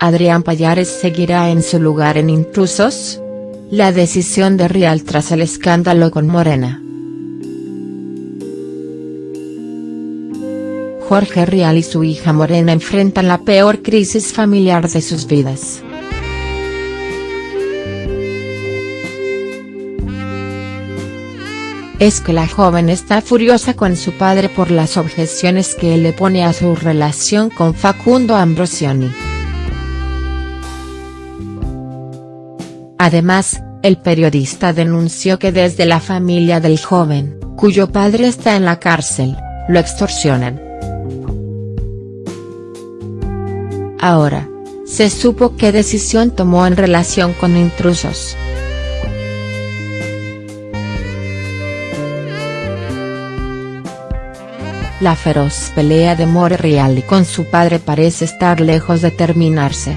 ¿Adrián Payares seguirá en su lugar en Intrusos? La decisión de Rial tras el escándalo con Morena. Jorge Rial y su hija Morena enfrentan la peor crisis familiar de sus vidas. Es que la joven está furiosa con su padre por las objeciones que le pone a su relación con Facundo Ambrosioni. Además, el periodista denunció que desde la familia del joven, cuyo padre está en la cárcel, lo extorsionan. Ahora, se supo qué decisión tomó en relación con intrusos. La feroz pelea de More Real y con su padre parece estar lejos de terminarse.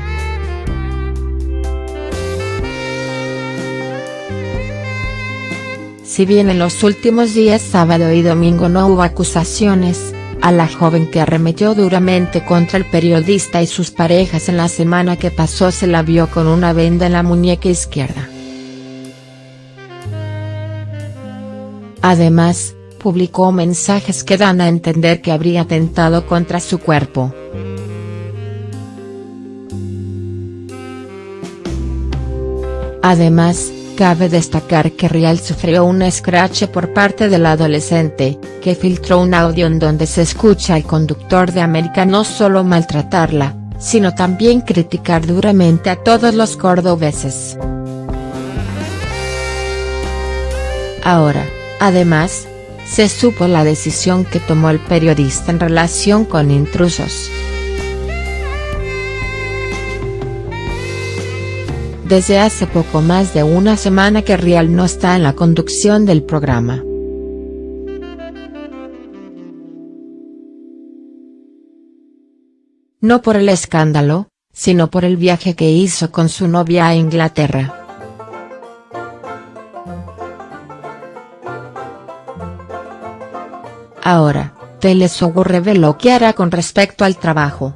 Si bien en los últimos días sábado y domingo no hubo acusaciones, a la joven que arremetió duramente contra el periodista y sus parejas en la semana que pasó se la vio con una venda en la muñeca izquierda. Además, publicó mensajes que dan a entender que habría atentado contra su cuerpo. Además, Cabe destacar que Rial sufrió un escrache por parte del adolescente, que filtró un audio en donde se escucha al conductor de América no solo maltratarla, sino también criticar duramente a todos los cordobeses. Ahora, además, se supo la decisión que tomó el periodista en relación con intrusos. Desde hace poco más de una semana que Rial no está en la conducción del programa. No por el escándalo, sino por el viaje que hizo con su novia a Inglaterra. Ahora, Telesogo reveló qué hará con respecto al trabajo.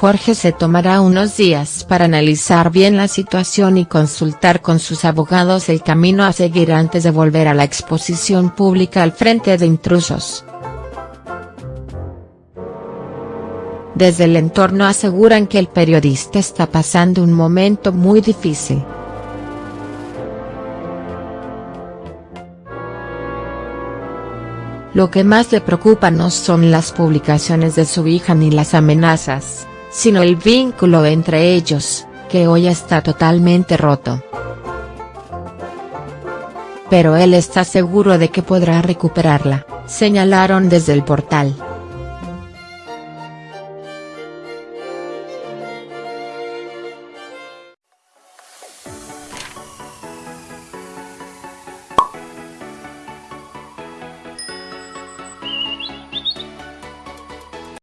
Jorge se tomará unos días para analizar bien la situación y consultar con sus abogados el camino a seguir antes de volver a la exposición pública al frente de intrusos. Desde el entorno aseguran que el periodista está pasando un momento muy difícil. Lo que más le preocupa no son las publicaciones de su hija ni las amenazas sino el vínculo entre ellos, que hoy está totalmente roto. Pero él está seguro de que podrá recuperarla, señalaron desde el portal.